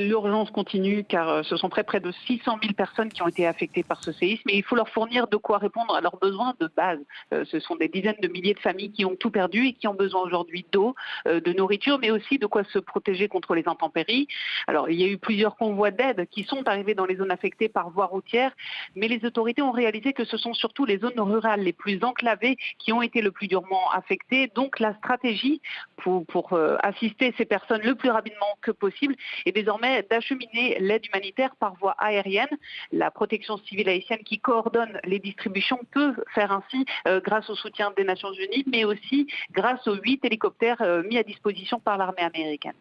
L'urgence continue car euh, ce sont près, près de 600 000 personnes qui ont été affectées par ce séisme et il faut leur fournir de quoi répondre à leurs besoins de base. Euh, ce sont des dizaines de milliers de familles qui ont tout perdu et qui ont besoin aujourd'hui d'eau, euh, de nourriture, mais aussi de quoi se protéger contre les intempéries. Alors il y a eu plusieurs convois d'aide qui sont arrivés dans les zones affectées par voie routière, mais les autorités ont réalisé que ce sont surtout les zones rurales les plus enclavées qui ont été le plus durement affectées. Donc la stratégie pour, pour assister ces personnes le plus rapidement que possible est désormais d'acheminer l'aide humanitaire par voie aérienne. La protection civile haïtienne qui coordonne les distributions peut faire ainsi euh, grâce au soutien des Nations Unies, mais aussi grâce aux huit hélicoptères euh, mis à disposition par l'armée américaine.